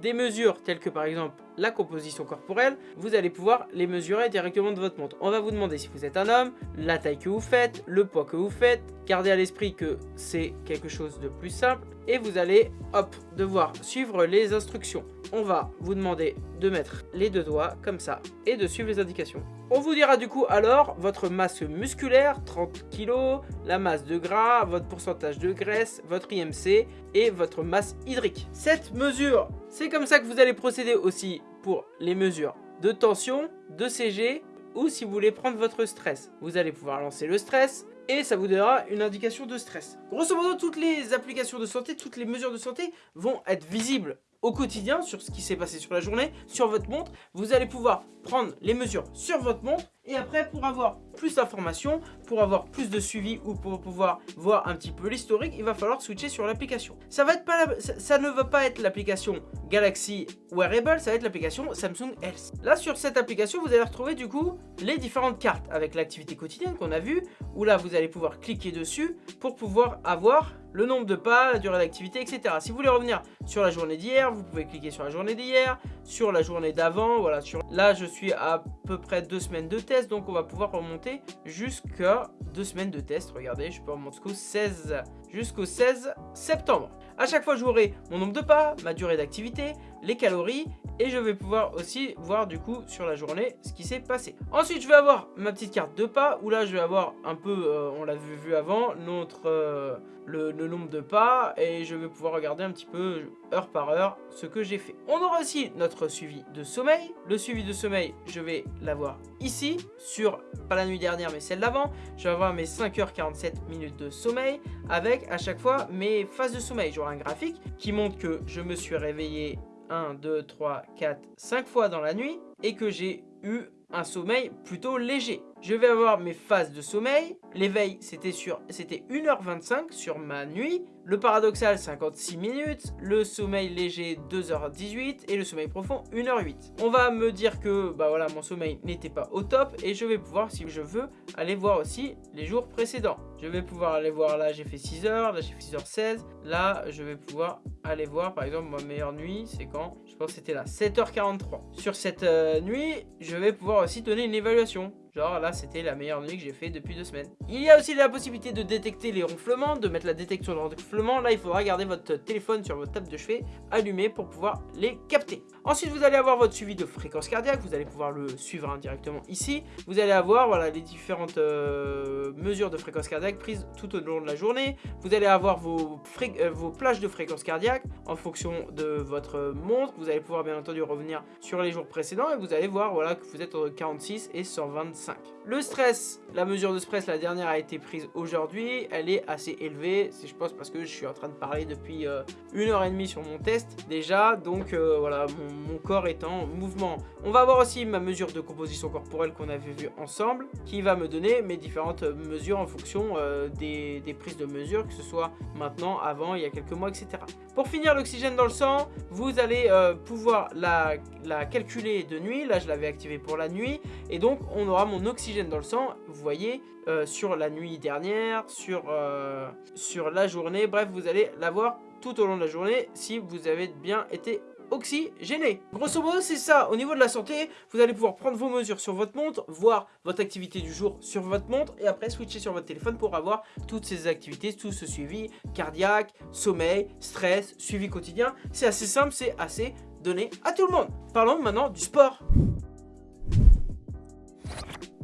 des mesures telles que par exemple la composition corporelle, vous allez pouvoir les mesurer directement de votre montre. On va vous demander si vous êtes un homme, la taille que vous faites, le poids que vous faites. Gardez à l'esprit que c'est quelque chose de plus simple et vous allez, hop, devoir suivre les instructions. On va vous demander de mettre les deux doigts comme ça et de suivre les indications. On vous dira du coup alors votre masse musculaire, 30 kg, la masse de gras, votre pourcentage de graisse, votre IMC et votre masse hydrique. Cette mesure, c'est comme ça que vous allez procéder aussi pour les mesures de tension, de CG ou si vous voulez prendre votre stress. Vous allez pouvoir lancer le stress, et ça vous donnera une indication de stress. Grosso modo, toutes les applications de santé, toutes les mesures de santé vont être visibles au quotidien sur ce qui s'est passé sur la journée, sur votre montre. Vous allez pouvoir prendre les mesures sur votre montre et après pour avoir plus d'informations, pour avoir plus de suivi ou pour pouvoir voir un petit peu l'historique, il va falloir switcher sur l'application. Ça, ne va pas être l'application Galaxy Wearable, ça va être l'application Samsung Health. Là sur cette application, vous allez retrouver du coup les différentes cartes avec l'activité quotidienne qu'on a vu, où là vous allez pouvoir cliquer dessus pour pouvoir avoir le nombre de pas, la durée d'activité, etc. Si vous voulez revenir sur la journée d'hier, vous pouvez cliquer sur la journée d'hier, sur la journée d'avant, voilà. Sur... Là, je suis à peu près deux semaines de test, donc on va pouvoir remonter jusqu'à deux semaines de test. Regardez, je peux remonter jusqu'au 16, jusqu'au 16 septembre. À chaque fois, j'aurai mon nombre de pas, ma durée d'activité, les calories et je vais pouvoir aussi voir du coup sur la journée ce qui s'est passé. Ensuite, je vais avoir ma petite carte de pas où là, je vais avoir un peu, euh, on l'a vu, avant, notre, euh, le, nombre de pas et je vais pouvoir regarder un petit peu heure par heure ce que j'ai fait. On aura aussi notre suivi de sommeil. Le suivi de sommeil, je vais l'avoir ici sur, pas la nuit dernière mais celle d'avant. Je vais avoir mes 5h47 minutes de sommeil avec à chaque fois mes phases de sommeil. J'aurai un graphique qui montre que je me suis réveillé 1, 2, 3, 4, 5 fois dans la nuit et que j'ai eu un sommeil plutôt léger. Je vais avoir mes phases de sommeil. L'éveil, c'était sur c'était 1h25 sur ma nuit. Le paradoxal, 56 minutes. Le sommeil léger, 2h18. Et le sommeil profond, 1h08. On va me dire que bah voilà, mon sommeil n'était pas au top. Et je vais pouvoir, si je veux, aller voir aussi les jours précédents. Je vais pouvoir aller voir, là j'ai fait 6h, là j'ai fait 6h16. Là, je vais pouvoir aller voir, par exemple, ma meilleure nuit, c'est quand Je pense que c'était là, 7h43. Sur cette euh, nuit, je vais pouvoir aussi donner une évaluation. Genre là c'était la meilleure nuit que j'ai fait depuis deux semaines. Il y a aussi la possibilité de détecter les ronflements, de mettre la détection de ronflements. Là il faudra garder votre téléphone sur votre table de chevet allumé pour pouvoir les capter. Ensuite vous allez avoir votre suivi de fréquence cardiaque, vous allez pouvoir le suivre indirectement ici. Vous allez avoir voilà, les différentes euh, mesures de fréquence cardiaque prises tout au long de la journée. Vous allez avoir vos, euh, vos plages de fréquence cardiaque en fonction de votre montre. Vous allez pouvoir bien entendu revenir sur les jours précédents et vous allez voir voilà, que vous êtes entre 46 et 125 le stress, la mesure de stress, la dernière a été prise aujourd'hui. Elle est assez élevée. C'est je pense parce que je suis en train de parler depuis euh, une heure et demie sur mon test déjà. Donc voilà, mon, corps est en mouvement. On va voir aussi ma mesure de composition corporelle qu'on avait vu ensemble. Qui va me donner mes différentes mesures en fonction euh, des, prises de mesure. Que ce soit maintenant, avant, il y a quelques mois, etc. Pour finir, l'oxygène dans le sang, vous allez pouvoir la, la calculer de nuit. Là, je l'avais activé pour la nuit. Et donc, on aura mon oxygène dans le sang, vous voyez, euh, sur la nuit dernière, sur, euh, sur la journée. Bref, vous allez l'avoir tout au long de la journée si vous avez bien été oxygéné. Grosso modo, c'est ça. Au niveau de la santé, vous allez pouvoir prendre vos mesures sur votre montre, voir votre activité du jour sur votre montre et après switcher sur votre téléphone pour avoir toutes ces activités, tout ce suivi cardiaque, sommeil, stress, suivi quotidien. C'est assez simple, c'est assez donné à tout le monde. Parlons maintenant du sport.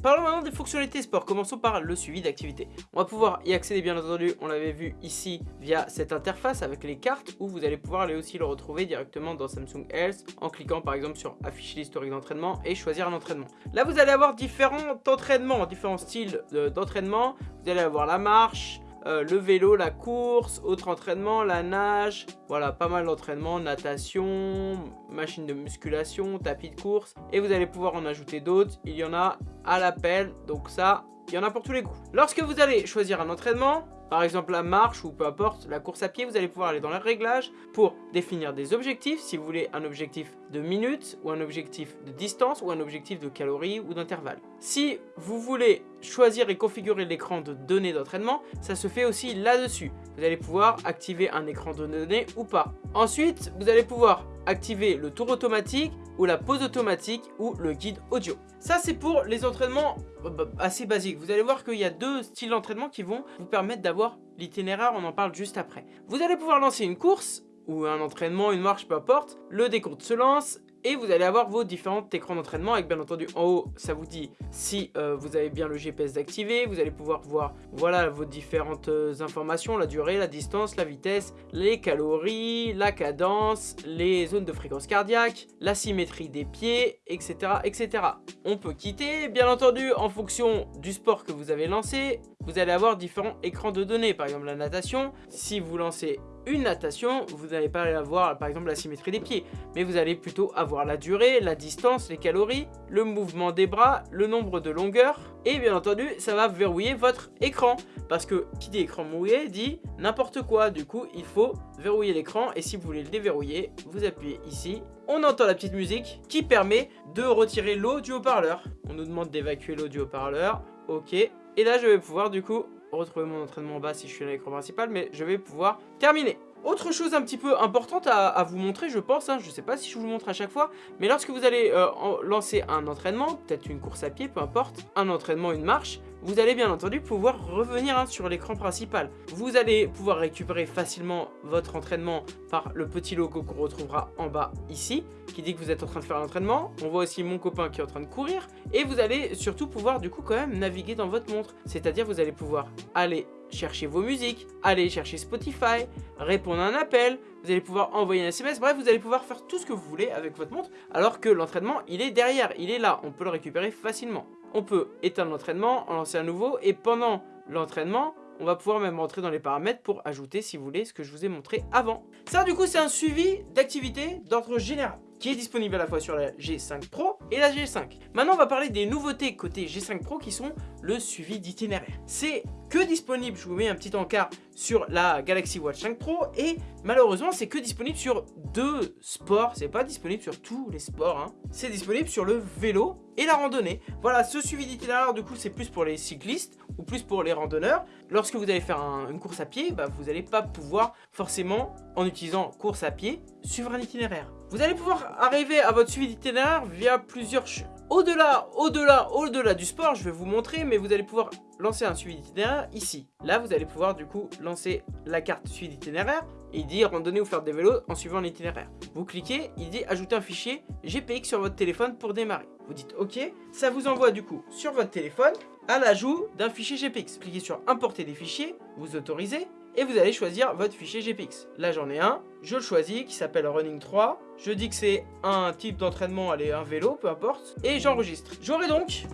Parlons maintenant des fonctionnalités sport, commençons par le suivi d'activité. On va pouvoir y accéder bien entendu, on l'avait vu ici via cette interface avec les cartes où vous allez pouvoir aller aussi le retrouver directement dans Samsung Health en cliquant par exemple sur afficher l'historique d'entraînement et choisir un entraînement. Là vous allez avoir différents entraînements, différents styles d'entraînement, vous allez avoir la marche, euh, le vélo, la course, autre entraînement, la nage, voilà, pas mal d'entraînements, natation, machine de musculation, tapis de course, et vous allez pouvoir en ajouter d'autres, il y en a à l'appel, donc ça, il y en a pour tous les goûts. Lorsque vous allez choisir un entraînement, par exemple la marche ou peu importe, la course à pied, vous allez pouvoir aller dans les réglages pour définir des objectifs, si vous voulez un objectif de minutes ou un objectif de distance ou un objectif de calories ou d'intervalle. Si vous voulez choisir et configurer l'écran de données d'entraînement, ça se fait aussi là-dessus. Vous allez pouvoir activer un écran de données ou pas. Ensuite, vous allez pouvoir activer le tour automatique ou la pause automatique ou le guide audio. Ça c'est pour les entraînements euh, bah, assez basiques. Vous allez voir qu'il y a deux styles d'entraînement qui vont vous permettre d'avoir l'itinéraire, on en parle juste après. Vous allez pouvoir lancer une course ou un entraînement, une marche, peu importe. Le décompte se lance et vous allez avoir vos différents écrans d'entraînement avec bien entendu en haut ça vous dit si euh, vous avez bien le GPS d'activer vous allez pouvoir voir voilà vos différentes euh, informations la durée la distance la vitesse les calories la cadence les zones de fréquence cardiaque la symétrie des pieds etc etc on peut quitter bien entendu en fonction du sport que vous avez lancé. Vous allez avoir différents écrans de données par exemple la natation. Si vous lancez une natation, vous n'allez pas avoir par exemple la symétrie des pieds, mais vous allez plutôt avoir la durée, la distance, les calories, le mouvement des bras, le nombre de longueurs, et bien entendu ça va verrouiller votre écran, parce que qui dit écran mouillé dit n'importe quoi, du coup il faut verrouiller l'écran, et si vous voulez le déverrouiller, vous appuyez ici, on entend la petite musique qui permet de retirer l'eau du haut-parleur. On nous demande d'évacuer l'eau du haut-parleur, ok, et là je vais pouvoir du coup retrouver mon entraînement en bas si je suis à l'écran principal, mais je vais pouvoir terminer. Autre chose un petit peu importante à, vous montrer, je pense, hein, je ne sais pas si je vous montre à chaque fois, mais lorsque vous allez euh, lancer un entraînement, peut-être une course à pied, peu importe, un entraînement, une marche, vous allez bien entendu pouvoir revenir hein, sur l'écran principal. Vous allez pouvoir récupérer facilement votre entraînement par le petit logo qu'on retrouvera en bas ici, qui dit que vous êtes en train de faire l'entraînement. On voit aussi mon copain qui est en train de courir. Et vous allez surtout pouvoir du coup quand même naviguer dans votre montre. C'est-à-dire vous allez pouvoir aller chercher vos musiques, aller chercher Spotify, répondre à un appel, vous allez pouvoir envoyer un SMS, bref, vous allez pouvoir faire tout ce que vous voulez avec votre montre, alors que l'entraînement, il est derrière, il est là, on peut le récupérer facilement. On peut éteindre l'entraînement, en lancer un nouveau, et pendant l'entraînement, on va pouvoir même rentrer dans les paramètres pour ajouter, si vous voulez, ce que je vous ai montré avant. Ça, du coup, c'est un suivi d'activité d'ordre général qui est disponible à la fois sur la G5 Pro et la G5. Maintenant, on va parler des nouveautés côté G5 Pro qui sont le suivi d'itinéraire. C'est que disponible, je vous mets un petit encart sur la Galaxy Watch 5 Pro et malheureusement, c'est que disponible sur deux sports. C'est pas disponible sur tous les sports. Hein. C'est disponible sur le vélo et la randonnée. Voilà, ce suivi d'itinéraire, du coup, c'est plus pour les cyclistes ou plus pour les randonneurs. Lorsque vous allez faire une course à pied, bah, vous n'allez pas pouvoir forcément, en utilisant course à pied, suivre un itinéraire. Vous allez pouvoir arriver à votre suivi d'itinéraire via plusieurs au-delà, au-delà, au-delà du sport, je vais vous montrer, mais vous allez pouvoir lancer un suivi d'itinéraire ici. Là, vous allez pouvoir du coup lancer la carte suivi d'itinéraire et dit randonnée ou faire des vélos en suivant l'itinéraire. Vous cliquez, il dit ajouter un fichier GPX sur votre téléphone pour démarrer. Vous dites OK, ça vous envoie du coup sur votre téléphone à l'ajout d'un fichier GPX. Cliquez sur importer des fichiers, vous autorisez et vous allez choisir votre fichier GPX. Là j'en ai un, je le choisis qui s'appelle Running 3, je dis que c'est un type d'entraînement, allez un vélo, peu importe, et j'enregistre. J'aurai donc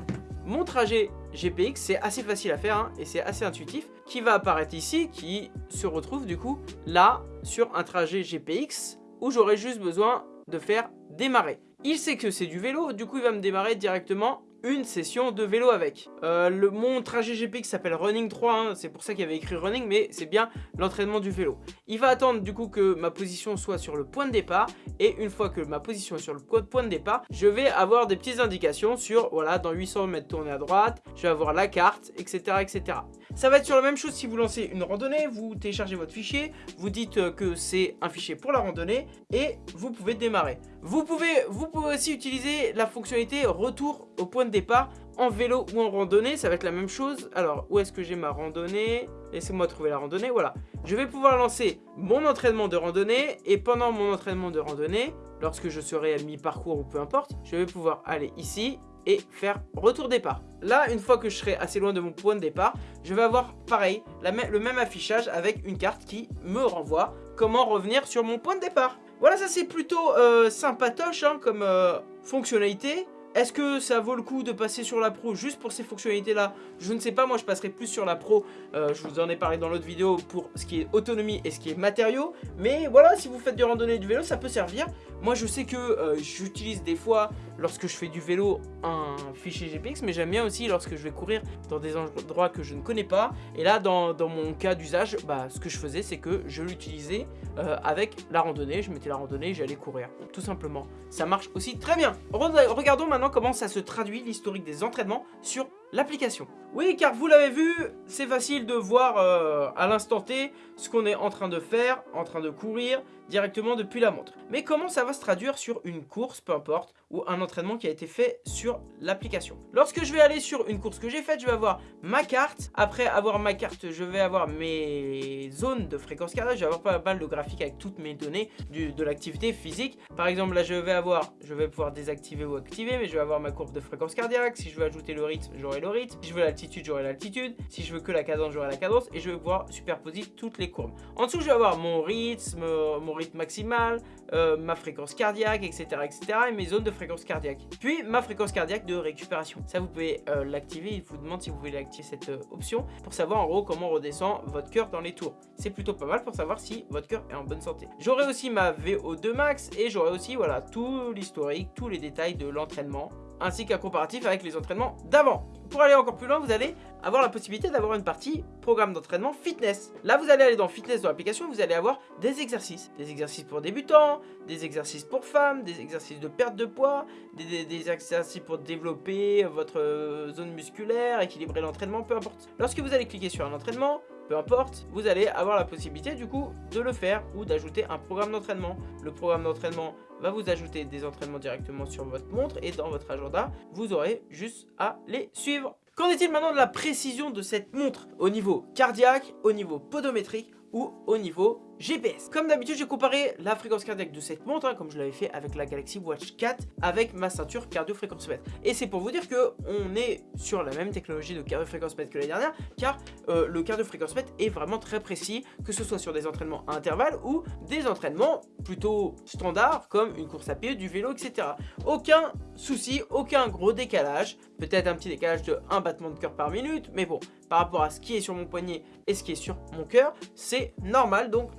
mon trajet GPX, c'est assez facile à faire hein, et c'est assez intuitif, qui va apparaître ici, qui se retrouve du coup là sur un trajet GPX où j'aurai juste besoin de faire démarrer. Il sait que c'est du vélo, du coup il va me démarrer directement une session de vélo avec. Euh, le, mon trajet GPX s'appelle Running 3, hein, c'est pour ça qu'il avait écrit Running, mais c'est bien l'entraînement du vélo. Il va attendre du coup que ma position soit sur le point de départ, et une fois que ma position est sur le point de départ, je vais avoir des petites indications sur, voilà, dans 800 mètres tourner à droite, je vais avoir la carte, etc. etc. Ça va être sur la même chose si vous lancez une randonnée, vous téléchargez votre fichier, vous dites que c'est un fichier pour la randonnée et vous pouvez démarrer. Vous pouvez, aussi utiliser la fonctionnalité retour au point de départ en vélo ou en randonnée, ça va être la même chose. Alors, où est-ce que j'ai ma randonnée? Laissez-moi trouver la randonnée, voilà. Je vais pouvoir lancer mon entraînement de randonnée et pendant mon entraînement de randonnée, lorsque je serai à mi-parcours ou peu importe, je vais pouvoir aller ici et faire retour départ. Là, une fois que je serai assez loin de mon point de départ, je vais avoir pareil, le même affichage avec une carte qui me renvoie comment revenir sur mon point de départ. Voilà, ça c'est plutôt euh, sympatoche hein, comme euh, fonctionnalité. Est-ce que ça vaut le coup de passer sur la pro juste pour ces fonctionnalités là Je ne sais pas, moi je passerai plus sur la pro, euh, je vous en ai parlé dans l'autre vidéo pour ce qui est autonomie et ce qui est matériaux. Mais voilà, si vous faites du randonnée et du vélo, ça peut servir. Moi je sais que euh, j'utilise des fois, lorsque je fais du vélo, un fichier GPX, mais j'aime bien aussi lorsque je vais courir dans des endroits que je ne connais pas. Et là, dans, mon cas d'usage, bah, ce que je faisais, c'est que je l'utilisais euh, avec la randonnée. Je mettais la randonnée, j'allais courir, tout simplement. Ça marche aussi très bien. Regardons maintenant comment ça se traduit l'historique des entraînements sur l'application. Oui, car vous l'avez vu, c'est facile de voir euh, à l'instant T ce qu'on est en train de faire, en train de courir directement depuis la montre. Mais comment ça va se traduire sur une course, peu importe, ou un entraînement qui a été fait sur l'application? Lorsque je vais aller sur une course que j'ai faite, je vais avoir ma carte. Après avoir ma carte, je vais avoir mes zones de fréquence cardiaque. Je vais avoir pas mal de graphiques avec toutes mes données de l'activité physique. Par exemple, là, je vais avoir, je vais pouvoir désactiver ou activer, mais je vais avoir ma courbe de fréquence cardiaque. Si je veux ajouter le rythme, j'aurai le rythme. Si je veux l'altitude, j'aurai l'altitude. Si je veux que la cadence, j'aurai la cadence. Et je vais pouvoir superposer toutes les courbes. En dessous, je vais avoir mon rythme, mon rythme maximal, euh, ma fréquence cardiaque, etc., etc. Et mes zones de fréquence cardiaque. Puis, ma fréquence cardiaque de récupération. Ça, vous pouvez euh, l'activer. Il vous demande si vous voulez activer cette euh, option pour savoir en gros comment redescend votre cœur dans les tours. C'est plutôt pas mal pour savoir si votre cœur est en bonne santé. J'aurai aussi ma VO2 max et j'aurai aussi voilà tout l'historique, tous les détails de l'entraînement ainsi qu'un comparatif avec les entraînements d'avant. Pour aller encore plus loin, vous allez avoir la possibilité d'avoir une partie programme d'entraînement fitness. Là, vous allez aller dans fitness dans l'application, vous allez avoir des exercices. Des exercices pour débutants, des exercices pour femmes, des exercices de perte de poids, des, exercices pour développer votre euh, zone musculaire, équilibrer l'entraînement, peu importe. Lorsque vous allez cliquer sur un entraînement, peu importe, vous allez avoir la possibilité du coup de le faire ou d'ajouter un programme d'entraînement. Le programme d'entraînement va vous ajouter des entraînements directement sur votre montre et dans votre agenda, vous aurez juste à les suivre. Qu'en est-il maintenant de la précision de cette montre au niveau cardiaque, au niveau podométrique ou au niveau GPS. Comme d'habitude, j'ai comparé la fréquence cardiaque de cette montre, hein, comme je l'avais fait avec la Galaxy Watch 4, avec ma ceinture cardio-fréquence-mètre. Et c'est pour vous dire que on est sur la même technologie de cardio-fréquence-mètre que l'année dernière, car euh, le cardio-fréquence-mètre est vraiment très précis, que ce soit sur des entraînements à intervalles ou des entraînements plutôt standards, comme une course à pied, du vélo, etc. Aucun souci, aucun gros décalage, peut-être un petit décalage de 1 battement de cœur par minute, mais bon, par rapport à ce qui est sur mon poignet et ce qui est sur mon cœur, c'est normal, donc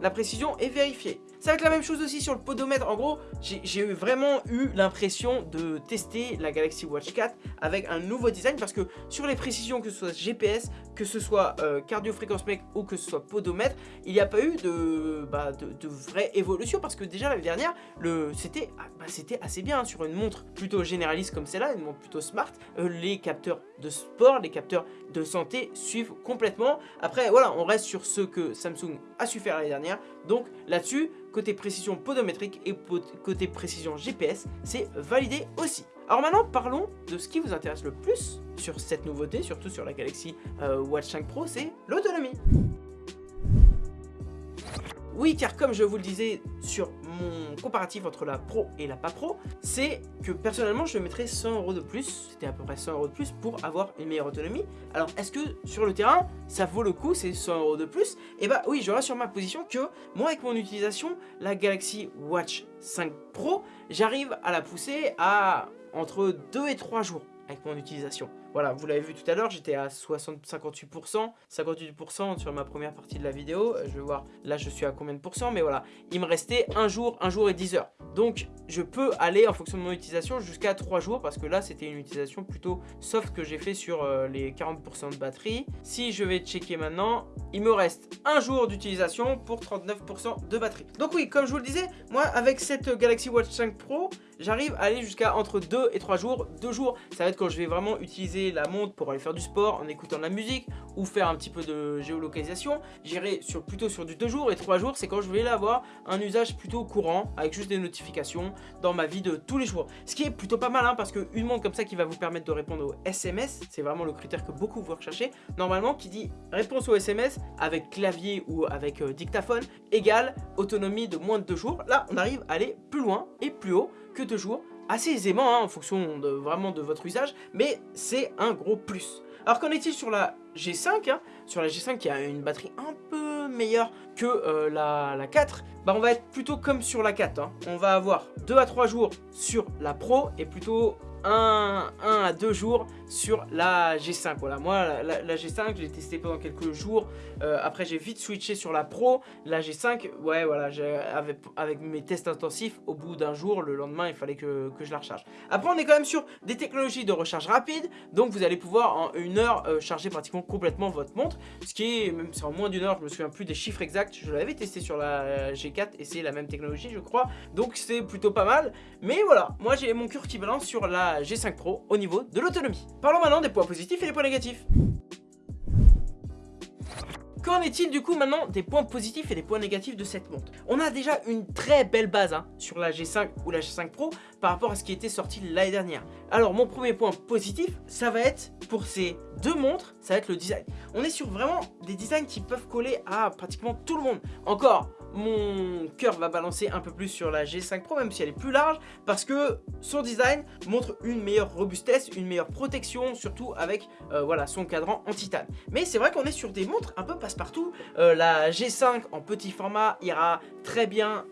la précision est vérifiée. Ça va être la même chose aussi sur le podomètre. En gros, j'ai vraiment eu l'impression de tester la Galaxy Watch 4 avec un nouveau design parce que sur les précisions, que ce soit GPS, que ce soit euh, cardio-fréquence mec ou que ce soit podomètre, il n'y a pas eu de, bah, de, vraie évolution parce que déjà l'année dernière, c'était ah, bah, assez bien sur une montre plutôt généraliste comme celle-là, une montre plutôt smart. Euh, les capteurs de sport, les capteurs de santé suivent complètement. Après, voilà, on reste sur ce que Samsung a su faire l'année dernière. Donc là-dessus, côté précision podométrique et côté précision GPS, c'est validé aussi. Alors maintenant, parlons de ce qui vous intéresse le plus sur cette nouveauté, surtout sur la Galaxy euh, Watch 5 Pro, c'est l'autonomie. Oui, car comme je vous le disais sur mon comparatif entre la Pro et la pas Pro, c'est que personnellement, je mettrais 100 euros de plus, c'était à peu près 100 euros de plus pour avoir une meilleure autonomie. Alors, est-ce que sur le terrain, ça vaut le coup, ces 100 euros de plus? Eh bah oui, je sur ma position que moi, avec mon utilisation, la Galaxy Watch 5 Pro, j'arrive à la pousser à entre 2 et 3 jours avec mon utilisation. Voilà, vous l'avez vu tout à l'heure, j'étais à 60, 58%, 58% sur ma première partie de la vidéo. Euh, je vais voir, là je suis à combien de pourcents, mais voilà. Il me restait un jour, un jour et 10 heures. Donc je peux aller en fonction de mon utilisation jusqu'à 3 jours parce que là c'était une utilisation plutôt soft que j'ai fait sur euh, les 40% de batterie. Si je vais checker maintenant, il me reste un jour d'utilisation pour 39% de batterie. Donc oui, comme je vous le disais, moi avec cette Galaxy Watch 5 Pro, j'arrive à aller jusqu'à entre 2 et 3 jours. 2 jours, ça va être quand je vais vraiment utiliser la montre pour aller faire du sport en écoutant de la musique ou faire un petit peu de géolocalisation. J'irai sur, plutôt sur du 2 jours et 3 jours, c'est quand je vais avoir un usage plutôt courant avec juste des notifications dans ma vie de tous les jours. Ce qui est plutôt pas mal hein, parce qu'une montre comme ça qui va vous permettre de répondre aux SMS, c'est vraiment le critère que beaucoup vont rechercher. Normalement, qui dit réponse aux SMS avec clavier ou avec euh, dictaphone égale autonomie de moins de 2 jours. Là, on arrive à aller plus loin et plus haut que 2 jours assez aisément hein, en fonction de, vraiment de votre usage, mais c'est un gros plus. Alors qu'en est-il sur la G5 hein, Sur la G5 qui a une batterie un peu meilleure que euh, la, la, 4, bah on va être plutôt comme sur la 4. Hein. On va avoir 2 à 3 jours sur la Pro et plutôt 1, à 2 jours sur la G5. Voilà, moi, la, G5, j'ai testé pendant quelques jours. Euh, après, j'ai vite switché sur la Pro. La G5, ouais, voilà, avec, avec mes tests intensifs, au bout d'un jour, le lendemain, il fallait que, je la recharge. Après, on est quand même sur des technologies de recharge rapide. Donc, vous allez pouvoir en une heure euh, charger pratiquement complètement votre montre. Ce qui est, même c'est en moins d'une heure, je me souviens plus des chiffres exacts. Je l'avais testé sur la G4 et c'est la même technologie, je crois. Donc, c'est plutôt pas mal. Mais voilà, moi, j'ai mon cœur qui balance sur la G5 Pro au niveau de l'autonomie. Parlons maintenant des points positifs et des points négatifs. Qu'en est-il du coup maintenant des points positifs et des points négatifs de cette montre? On a déjà une très belle base hein, sur la G5 ou la G5 Pro par rapport à ce qui était sorti l'année dernière. Alors mon premier point positif, ça va être pour ces deux montres, ça va être le design. On est sur vraiment des designs qui peuvent coller à pratiquement tout le monde. Encore, mon cœur va balancer un peu plus sur la G5 Pro, même si elle est plus large, parce que son design montre une meilleure robustesse, une meilleure protection, surtout avec euh, voilà, son cadran en titane. Mais c'est vrai qu'on est sur des montres un peu passe-partout. Euh, la G5 en petit format ira très bien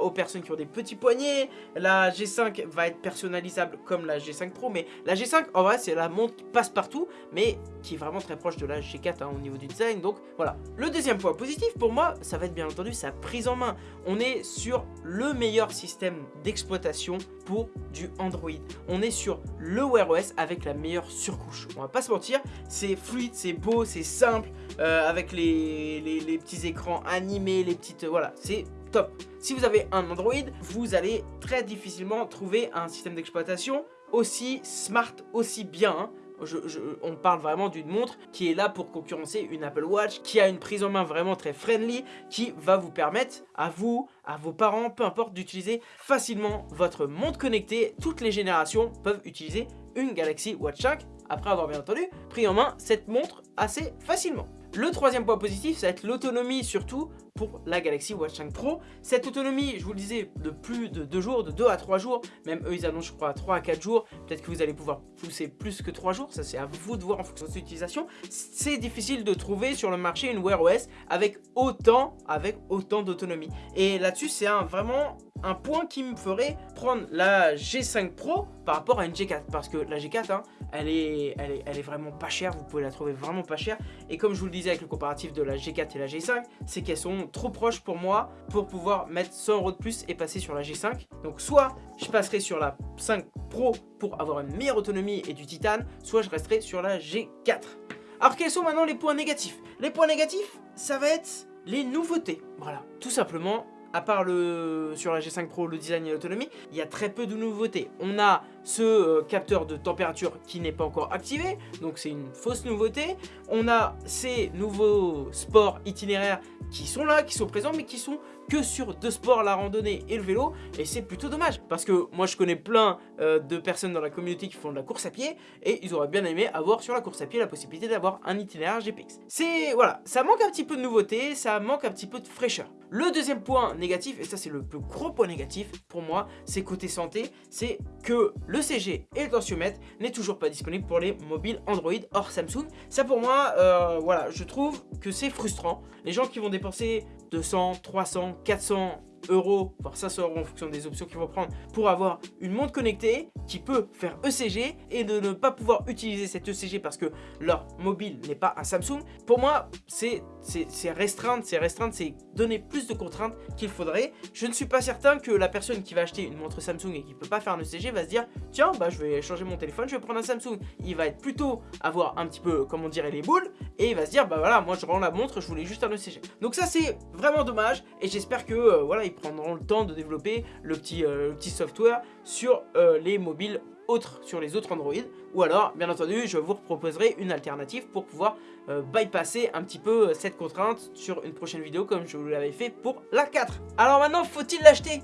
aux personnes qui ont des petits poignets. La G5 va être personnalisable comme la G5 Pro, mais la G5, en vrai, c'est la montre qui passe partout, mais qui est vraiment très proche de la G4 hein, au niveau du design. Donc voilà. Le deuxième point positif pour moi, ça va être bien entendu sa prise en main. On est sur le meilleur système d'exploitation pour du Android. On est sur le Wear OS avec la meilleure surcouche. On va pas se mentir, c'est fluide, c'est beau, c'est simple, euh, avec les, petits écrans animés, les petites... voilà, c'est top. Si vous avez un Android, vous allez très difficilement trouver un système d'exploitation aussi smart, aussi bien. Hein on parle vraiment d'une montre qui est là pour concurrencer une Apple Watch, qui a une prise en main vraiment très friendly, qui va vous permettre à vous, à vos parents, peu importe, d'utiliser facilement votre montre connectée. Toutes les générations peuvent utiliser une Galaxy Watch 5 après avoir bien entendu pris en main cette montre assez facilement. Le troisième point positif, ça va être l'autonomie surtout pour la Galaxy Watch 5 Pro. Cette autonomie, je vous le disais, de plus de 2 jours, de 2 à 3 jours, même eux ils annoncent je crois 3 à 4 jours, peut-être que vous allez pouvoir pousser plus que 3 jours, ça c'est à vous de voir en fonction de votre utilisation. C'est difficile de trouver sur le marché une Wear OS avec autant, avec autant d'autonomie. Et là-dessus c'est vraiment un point qui me ferait prendre la G5 Pro par rapport à une G4 parce que la G4 hein, elle, est, elle, est, elle est vraiment pas chère vous pouvez la trouver vraiment pas chère et comme je vous le disais avec le comparatif de la G4 et la G5 c'est qu'elles sont trop proches pour moi pour pouvoir mettre 100 euros de plus et passer sur la G5 donc soit je passerai sur la 5 Pro pour avoir une meilleure autonomie et du titane soit je resterai sur la G4 alors quels sont maintenant les points négatifs? Les points négatifs ça va être les nouveautés. Voilà. Tout simplement à part le sur la G5 Pro, le design et l'autonomie, il y a très peu de nouveautés. On a ce euh, capteur de température qui n'est pas encore activé, donc c'est une fausse nouveauté. On a ces nouveaux sports itinéraires qui sont là, qui sont présents, mais qui sont que sur deux sports, la randonnée et le vélo, et c'est plutôt dommage, parce que moi je connais plein euh, de personnes dans la communauté qui font de la course à pied, et ils auraient bien aimé avoir sur la course à pied la possibilité d'avoir un itinéraire GPX. C'est, voilà, ça manque un petit peu de nouveauté, ça manque un petit peu de fraîcheur. Le deuxième point négatif, et ça c'est le plus gros point négatif pour moi, c'est côté santé, c'est que le CG et le tensiomètre n'est toujours pas disponible pour les mobiles Android hors Samsung. Ça pour moi, euh, voilà, je trouve que c'est frustrant. Les gens qui vont dépenser 200, 300, 400 euros, voire 500 euros en fonction des options qu'ils vont prendre pour avoir une montre connectée qui peut faire ECG et de ne pas pouvoir utiliser cette ECG parce que leur mobile n'est pas un Samsung. Pour moi, c'est c'est restreindre, c'est restreindre, c'est donner plus de contraintes qu'il faudrait. Je ne suis pas certain que la personne qui va acheter une montre Samsung et qui peut pas faire un ECG va se dire tiens bah je vais changer mon téléphone, je vais prendre un Samsung. Il va être plutôt avoir un petit peu comment dirait les boules et il va se dire bah voilà moi je rends la montre, je voulais juste un ECG. Donc ça c'est vraiment dommage et j'espère que euh, voilà ils prendront le temps de développer le petit, euh, petit software sur euh, les mobiles autres sur les autres Android ou alors bien entendu je vous proposerai une alternative pour pouvoir euh, bypasser un petit peu euh, cette contrainte sur une prochaine vidéo comme je vous l'avais fait pour la 4 alors maintenant faut-il l'acheter?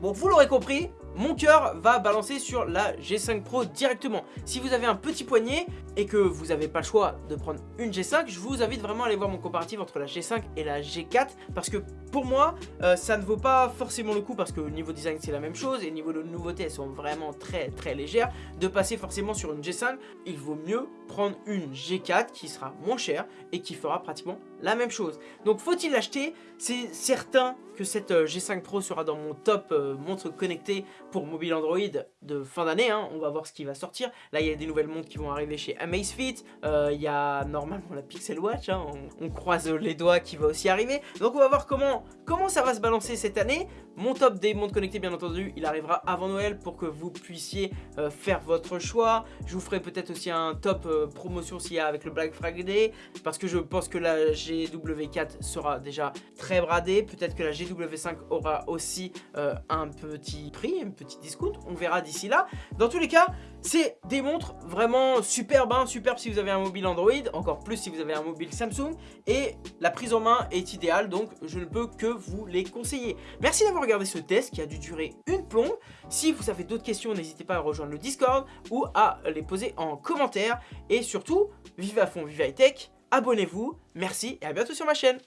Bon, vous l'aurez compris, mon cœur va balancer sur la G5 Pro directement. Si vous avez un petit poignet et que vous n'avez pas le choix de prendre une G5, je vous invite vraiment à aller voir mon comparatif entre la G5 et la G4 parce que pour moi, euh, ça ne vaut pas forcément le coup parce que au niveau design c'est la même chose et au niveau de nouveautés elles sont vraiment très très légères. De passer forcément sur une G5, il vaut mieux prendre une G4 qui sera moins chère et qui fera pratiquement la même chose. Donc faut-il l'acheter? C'est certain que cette euh, G5 Pro sera dans mon top euh, montre connectée pour mobile Android de fin d'année. Hein. On va voir ce qui va sortir. Là, il y a des nouvelles montres qui vont arriver chez Amazfit. Euh, il y a normalement la Pixel Watch. Hein. On, croise les doigts qui va aussi arriver. Donc on va voir comment, comment ça va se balancer cette année. Mon top des montres connectées, bien entendu, il arrivera avant Noël pour que vous puissiez faire votre choix. Je vous ferai peut-être aussi un top promotion s'il y a avec le Black Friday. Parce que je pense que la GW4 sera déjà très bradée. Peut-être que la GW5 aura aussi euh, un petit prix, petit discount. On verra d'ici là. Dans tous les cas, c'est des montres vraiment superbes, hein, superbes si vous avez un mobile Android, encore plus si vous avez un mobile Samsung. Et la prise en main est idéale, donc je ne peux que vous les conseiller. Merci d'avoir regardé ce test qui a dû durer une plombe. Si vous avez d'autres questions, n'hésitez pas à rejoindre le Discord ou à les poser en commentaire. Et surtout, vive à fond, vive high tech, abonnez-vous, merci et à bientôt sur ma chaîne.